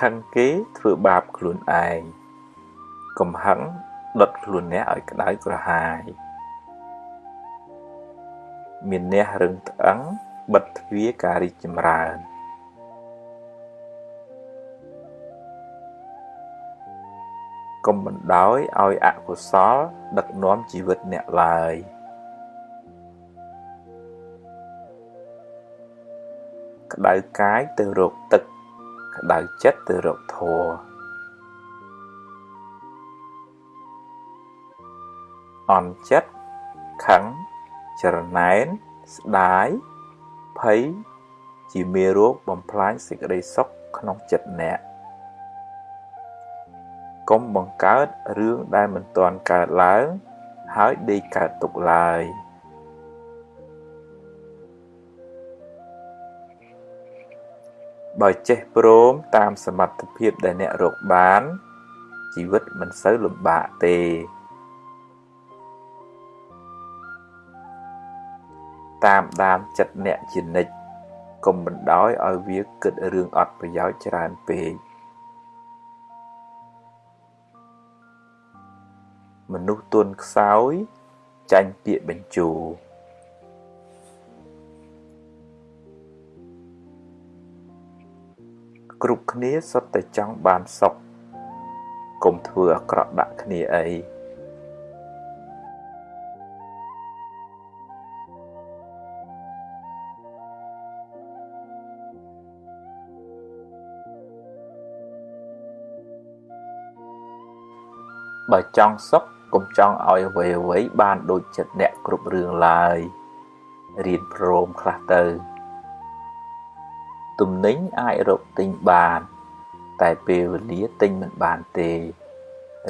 ខឹងគេធ្វើបាបខ្លួនឯងកំហឹងដុតខ្លួនអ្នកឲ្យក្តៅក្រហាយមានអ្នករឹងត្អឹងបិទទ្វារការរីកចម្រើនកុំបណ្ដោយឲ្យអកុសលដឹកនាំជីវិតអ្នកឡើយក្តៅកាយទៅរកទឹក ក្តៅចិត្តទៅរកធម៌អន់ចិត្តខឹងចរណែនស្ដាយភ័យជាមេរោគបំផ្លាញសេចក្តីសុខក្នុងចិត្តអ្នកកុំបង្កើតរឿងដែលមិនទាន់កើតឡើង ហើយដេកកើតទុកឡើយ បើចេះព្រមតាមសមត្ថភាពដែលអ្នករកបាន ជីវិតមិនសូវលំបាកទេតាមដានចិត្តអ្នកជានិច្ចកុំបណ្ដោយឲ្យវាគិតរឿងអត់ប្រយោជន៍ច្រើនពេកមនុស្សទន់ខ្សោយចាញ់ពាក្យបញ្ជូ គ្រប់គ្នាសុទ្ធតែចង់បានសុខកុំធ្វើអាក្រក់ដាក់គ្នាអីបើចង់សុខកុំចង់ឲ្យអ្វីអ្វីបានដូចចិត្តអ្នកគ្រប់រឿងឡើយរៀនព្រមខ្លះទៅ ទំនិញអាចរកទិញបាន តែពេលវេលាទិញមិនបានទេ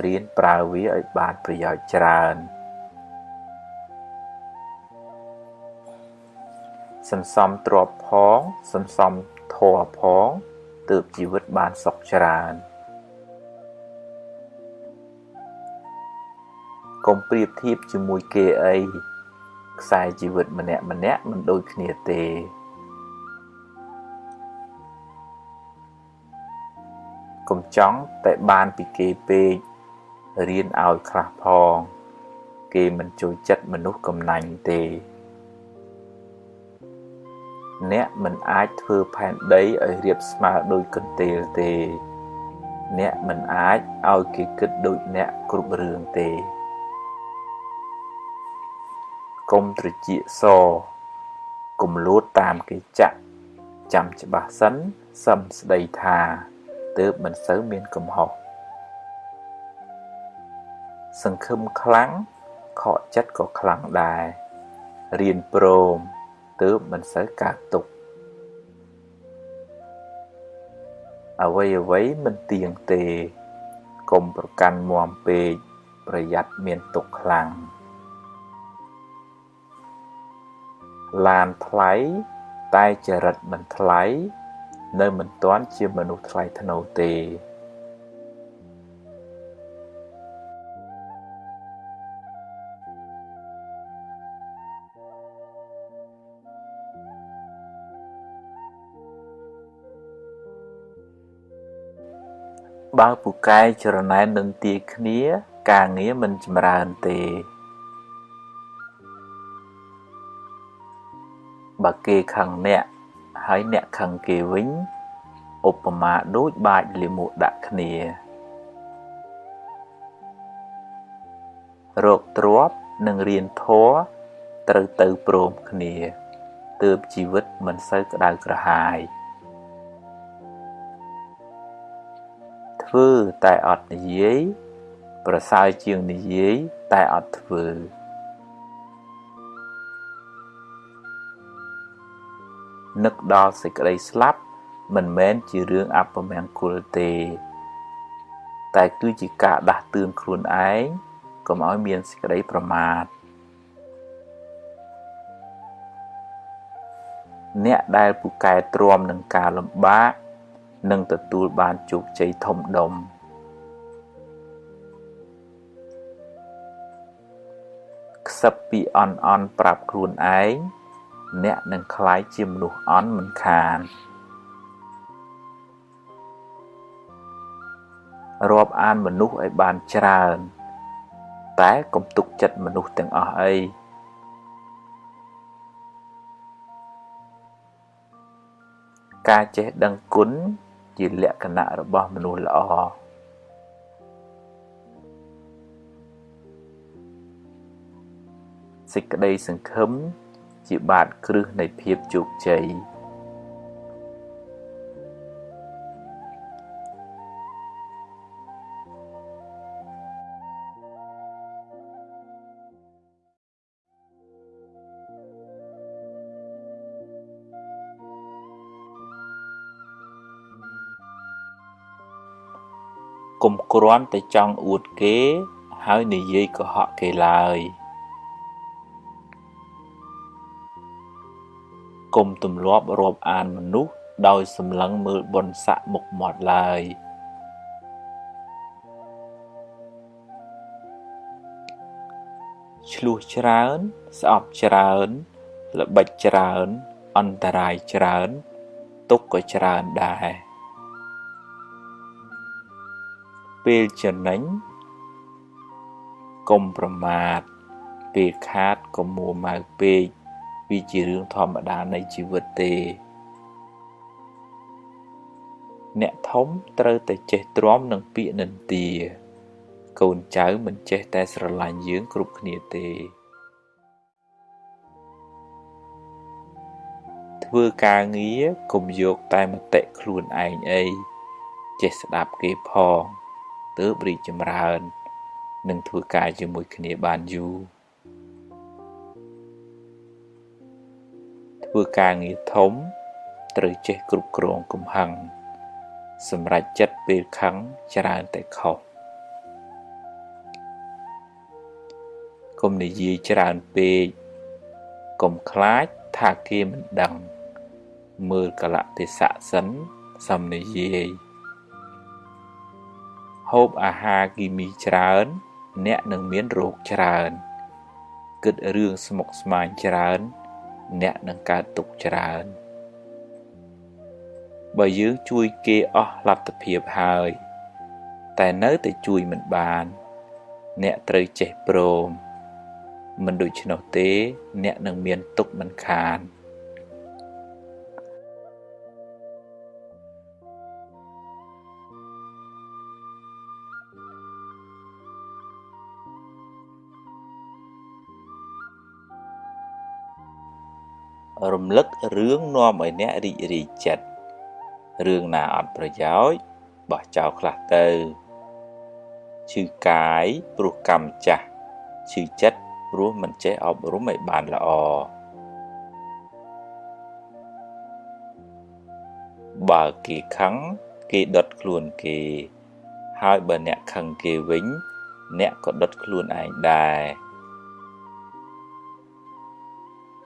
រៀនប្រើវាឲ្យបានប្រយោជន៍ច្រើនសន្សំទ្រព្យផងសន្សំធម៌ផងទើបជីវិតបានសុខច្រើនកុំប្រៀបធៀបជាមួយគេអីខ្សែជីវិតម្នាក់ម្នាក់មិនដូចគ្នាទេ កុំចង់តែបានពីគេពេករៀនឲ្យខ្លះផង គេមិនជួយចិត្តមនុស្សកំណាញ់ទេ អ្នកមិនអាចធ្វើផែនដីឲ្យរៀបស្មើដូចកន្ទេលទេ អ្នកមិនអាចឲ្យគេគិតដូចអ្នកគ្រប់រឿងទេកុំត្រចៀកសកុំលួតតាមគេចាក់ចាំច្បាស់សិនសឹមស្ដីថា ទើបមិនសូវមានកំហុសសង្ឃឹមខ្លាំងខកចិត្តក៏ខ្លាំងដែររៀនព្រមទើបមិនសូវកើតទុកអ្វីអ្វីមិនទៀងទេកុំប្រកាន់មាំពេកប្រយ័ត្នមានទុកខ្លាំងឡានថ្លៃតែចរិតមិនថ្លៃ នៅមិនទាន់ជាមនុស្សថ្លៃថ្នូរទេបើពូកែចរណែននឹងទីគ្នា ការងារមិនចម្រើនទេបើគេខឹងអ្នក ហើយអ្នកខឹងគេវិញឧបមាដូចបាចលាមកដាក់គ្នារោគទ្របនិងរៀនធัวត្រូវទៅព្រមគ្នាទើបជីវិតមិនសូវក្តៅក្រហាយធ្វើតែអត់និយាយ ប្រសើរជាងនិយាយតែអត់ធ្វើ នឹកដល់សេចក្តីស្លាប់ មិនមែនជារឿងអពមង្គលទេ តែគឺជាការដាស់តឿនខ្លួនឯងកុំឲ្យមានសេចក្តីប្រមាទអ្នកដែលពូកែទ្រាំនឹងការលំបាកនឹងទទួលបានជោគជ័យធំដុំខ្សឹបពីអន់អន់ប្រាប់ខ្លួនឯង អ្នកនឹងក្លាយជាមនុស្សអន់មិនខានរាប់អានមនុស្សឲ្យបានច្រើន តែកុំទុកចិត្តមនុស្សទាំងអស់អីការចេះដឹងគុណជាលក្ខណៈរបស់មនុស្សល្អសេចក្តីសង្ឃឹម ជាបាតគ្រឹះនៃភាពជោគជ័យុំគ្រាន់តែចង់អួតគេ ហើយនិយាយកុហកគេឡើយ កុំទម្លាប់រាប់អានមនុស្សដោយសម្លឹងមើលបុណ្យស័ក្តិមុខមាត់ឡើយឆ្លោះច្រើន ស្អប់ច្រើន ល្បិចច្រើន អន្តរាយច្រើន ទុកក៏ច្រើនដែរពេលចំណេញកុំប្រមាទពេលខាតកុំមួម៉ៅពេក វាជារឿងធម្មតានៃជីវិតទេ អ្នកធំត្រូវតែចេះទ្រាំនឹងពាក្យនិន្ទា កូនចៅមិនចេះតែស្រឡាញ់យើងគ្រប់គ្នាទេ ធ្វើការងារកុំយកតែមតិខ្លួនឯងអីចេះស្ដាប់គេផងទើបរីកចម្រើន និងធ្វើការជាមួយគ្នាបានយូរ ធ្វើការងារធំ ត្រូវចេះគ្រប់គ្រងកំហឹងសម្រាប់ចិត្តពេលខឹងច្រើនតែខុសកុំនិយាយច្រើនពេកកុំខ្លាចថាគេមិនដឹង មើលកលៈទេសៈសិនសំនិយាយហូបអាហារគីមីច្រើន អ្នកនឹងមានរោគច្រើន គិតរឿងស្មុគស្មាញច្រើន អ្នកនឹងកើតទុក្ខច្រើនបើយើងជួយគេអស់លទ្ធភាពហើយ តែនៅតែជួយមិនបាន អ្នកត្រូវចេះព្រម មិនដូច្នោះទេ អ្នកនឹងមានទុក្ខមិនខាន។ រំលឹករឿងនាំឲ្យអ្នករីករាយចិត្តរឿងណាអត់ប្រយោជន៍បោះចោលខ្លះទៅឈឺកាយព្រោះកម្មចាស់ឈឺចិត្តព្រោះមិនចេះអប់រំឲ្យបានល្អបើគេខឹងគេដុតខ្លួនគេ ហើយបើអ្នកខឹងគេវិញ អ្នកក៏ដុតខ្លួនឯងដែរ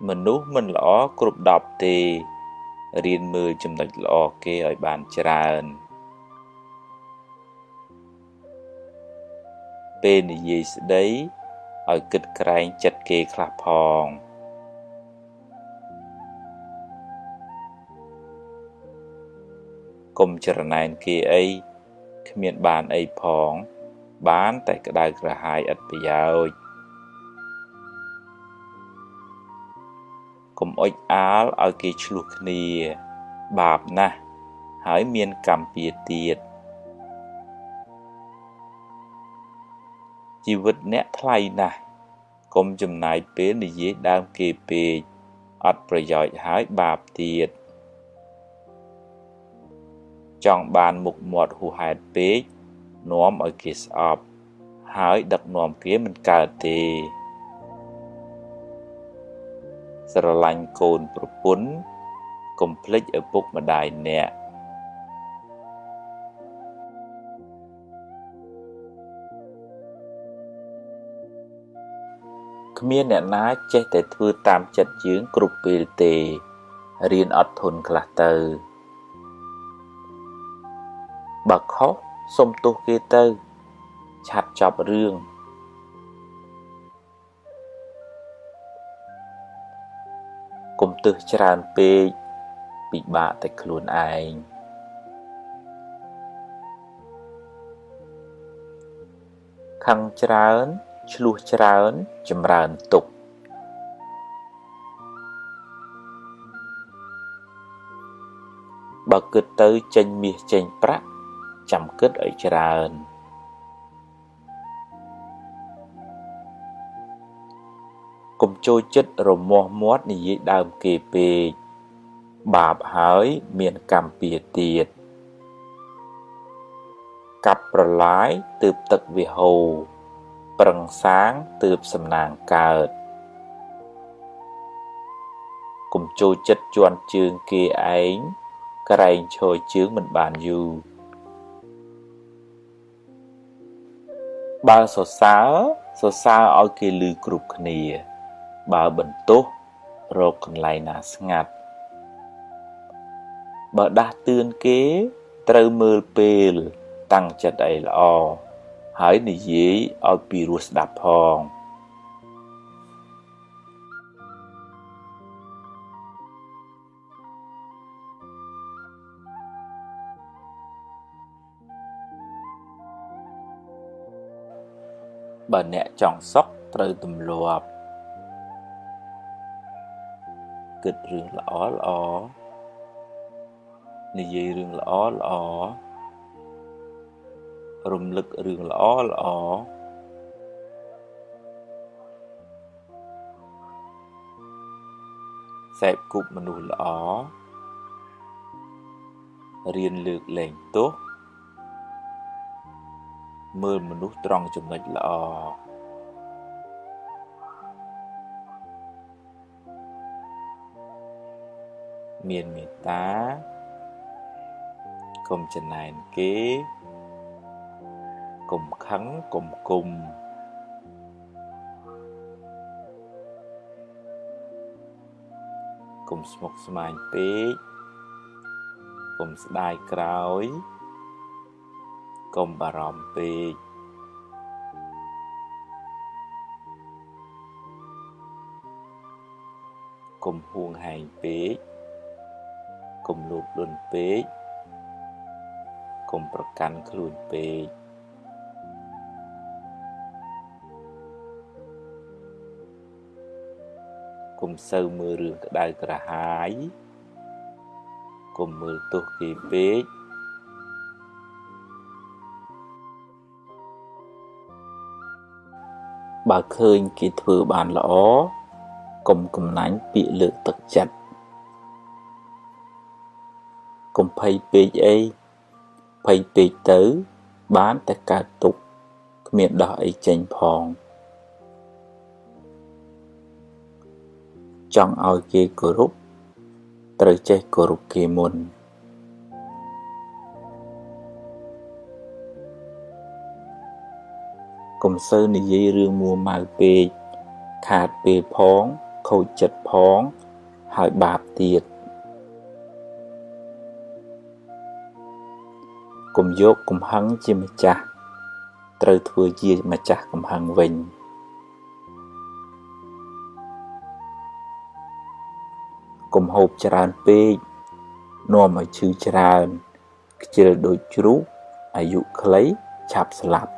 មនុស្សមិនល្អគ្រប់10ទេរៀនមើលចំណុចល្អគេឲ្យបានច្រើនពេលនិយាយស្ដីឲ្យគិតក្រែងចិត្តគេខ្លះផងកុំចរណែនគេអីគ្មានបានអីផង បានតែក្តៅក្រហាយឥតប្រយោជន៍ កុំអុចអាលឲ្យគេឆ្លោះគ្នា បាបណាស់ហើយមានកម្មពៀទៀតជីវិតអ្នកថ្លៃណាស់កុំចំណាយពេលនិយាយដើមគេពេកអត់ប្រយោជន៍ហើយបាបទៀតចង់បានមុខមាត់ហួសហេតុពេកនាំឲ្យគេស្អប់ ហើយដឹកនាំគេមិនកើតទេ ស្រឡាញ់កូនប្រពន្ធកុំភ្លេចឪពុកម្ដាយអ្នកគ្មានអ្នកណាចេះតែធ្វើតាមចិត្តយើងគ្រប់ពេលទេរៀនអត់ធន់ខ្លះទៅបើខុសសុំទោសគេទៅឆាប់ចប់រឿង ទឹះច្រើនពេកពិបាកតែខ្លួនឯងខឹងច្រើនឆ្លោះច្រើនចម្រើនទុកបើគិតទៅចេញមាសចេញប្រាក់ចាំគិតឲ្យច្រើន ចូលចិត្តរមាស់មាត់និយាយដើមគេពេកបាបហើយមានកម្មពៀទៀតកាប់ប្រឡាយទើបទឹកវាហូរប្រឹងសាងទើបសំណាងកើតកុំចូលចិត្តជន់ជើងគេឯងក្រែងឈរជើងមិនបានយូរបើសរសើរសរសើរឲ្យគេឮគ្រប់គ្នា បើបន្ទោសរកកន្លែងណាស្ងាត់បើដាស់តឿនគេត្រូវមើលពេលតាំងចិត្តអីល្អហើយនិយាយឲ្យពីរោះស្ដាប់ផងបើអ្នកចង់សុខត្រូវទម្លាប់ គិតរឿងល្អល្អនិយាយរឿងល្អល្អរំលឹករឿងល្អល្អសេពគប់មនុស្សល្អរៀនលើកលែងទោសមើលមនុស្សត្រង់ចំណុចល្អ មានមេត្តាកុំចំណែនគេកុំខឹងកុំគុំកុំស្មុគស្មាញពេកកុំស្ដាយក្រោយកុំបារម្ភពេកកុំហួងហែងពេកកុំ លោភលន់ពេកកុំប្រកាន់ខ្លួនពេកកុំសូវមើលរឿងក្តៅក្រហាយកុំមើលទោសគេពេកបើឃើញគេធ្វើបានល្អកុំកំណាញ់ពាក្យលើកទឹកចិត្ត កុំភ័យពេកអីភ័យពេកទៅ បានតែកើតទុកគ្មានដោះអីចេញផងចង់ឲ្យគេគោរពត្រូវចេះគោរពគេមុនកុំសូវនិយាយរឿងមួម៉ៅពេកខាតពេលផង ខូចចិត្តផង ហើយបាបទៀត កុំយកកំហឹងជាម្ចាស់ត្រូវធ្វើជាម្ចាស់កំហឹងវិញកុំហូបច្រើនពេកនាំឲ្យឈឺច្រើនខ្ជិលដូចជ្រូកអាយុខ្លីឆាប់ស្លាប់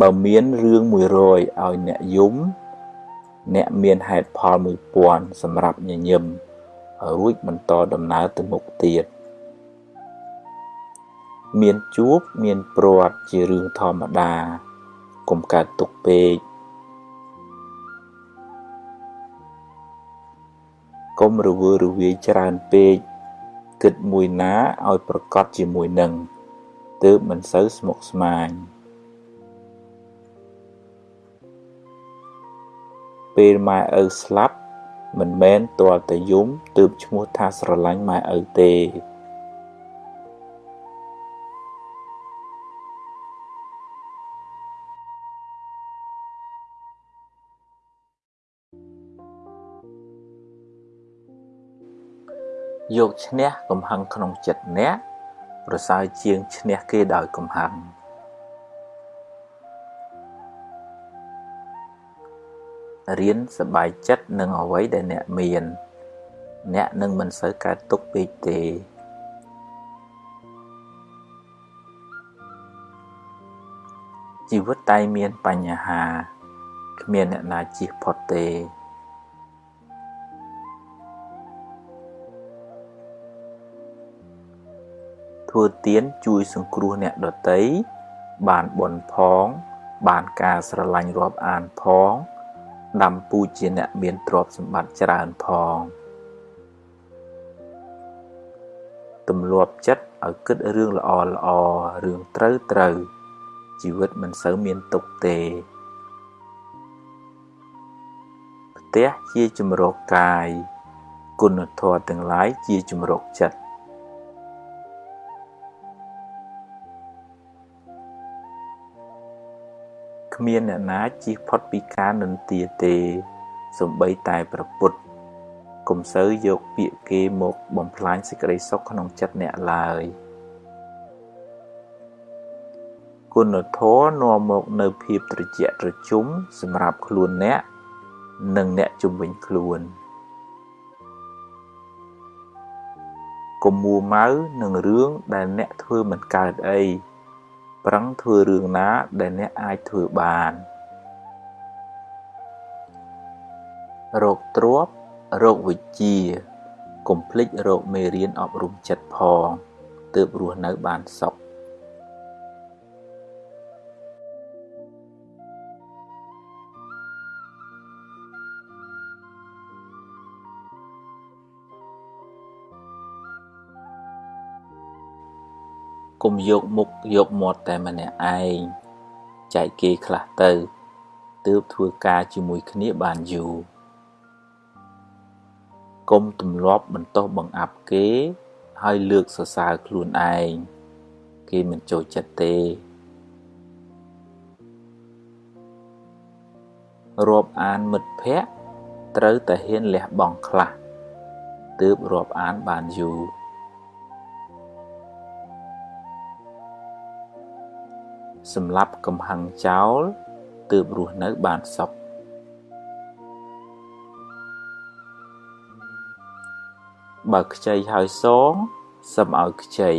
បើមានរឿង100ឲ្យអ្នកយំ អ្នកមានហេតុផល1000សម្រាប់ញញឹមរួចបន្តដំណើរទៅមុខទៀត មានជួបមានព្រាត់ជារឿងធម្មតាកុំកើតទុកពេកកុំរវើរវាយច្រើនពេកគិតមួយណាឲ្យប្រកបជាមួយនឹងទើបមិនសូវស្មុគស្មាញពេលម៉ែឪស្លាប់មិនមែនទាល់តែយំទើបឈ្មោះថាស្រឡាញ់ម៉ែឪទេ យកឈ្នះកំហឹងក្នុងចិត្តអ្នកប្រសើរជាងឈ្នះគេដោយកំហឹងរៀនសบายចិត្តនឹងអ្វីដែលអ្នកមាន អ្នកនឹងមិនសូវកើតទុកពេកទេ ជីវិតតែមានបញ្ហាគ្មានអ្នកណាជៀសផុតទេ ធ្វើទានជួយសង្គ្រោះអ្នកដទៃបានបុណ្យផង បានការស្រឡាញ់រាប់អានផងដាំពូជជាអ្នកមានទ្រព្យសម្បត្តិច្រើនផងទម្លាប់ចិត្តឲ្យគិតរឿងល្អល្អរឿងត្រូវត្រូវជីវិតមិនសូវមានទុក្ខទេផ្ទះជាជំរកកាយគុណធម៌ទាំងឡាយជាជំរកចិត្ត គ្មានអ្នកណាជៀសផុតពីការនិន្ទាទេសំបីតែប្រពុតកុំសូវយកពាក្យគេមកបំផ្លាញសេចក្តីសុខក្នុងចិត្តអ្នកឡើយគុណធម៌នាំមកនៅភាពត្រជាក់ត្រជុំសម្រាប់ខ្លួនអ្នកនិងអ្នកជំនាញខ្លួនកុំមួម៉ៅនឹងរឿងដែលអ្នកធ្វើមិនកើតអី ប្រឹងធ្វើរឿងណាដែលអ្នកអាចធ្វើបានរោគទ្របរោគវិជ្ជាកុំភ្លេចរោគមេរៀនអប់រំចិត្តផងទើបរស់នៅបានសុខ កុំយកមុខយកមាត់តែម្នាក់ឯងចែកគេខ្លះទៅទើបធ្វើការជាមួយគ្នាបានយូរកុំទម្លាប់បន្តោសបង្អាប់គេ ហើយលើកសរសើរខ្លួនឯងគេមិនចូលចិត្តទេរាប់អានមិត្តភ័ក្តិត្រូវតែហ៊ានលះបង់ខ្លះទើបរាប់អានបានយូរ សម្លាប់កំហឹងចោលទើបរស់នៅបានសុខបើខ្ចីហើយសងសឹមឲ្យខ្ចី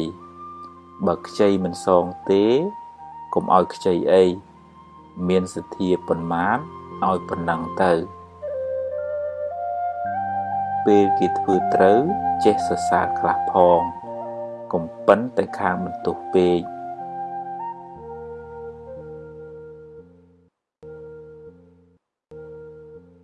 បើខ្ចីមិនសងទេកុំឲ្យខ្ចីអីមានសទ្ធាប៉ុន្មានឲ្យប៉ុណ្ណឹងទៅពេលគេធ្វើត្រូវចេះសរសើរខ្លះផងកុំប៉ិនតែខាងបន្ទោសពេក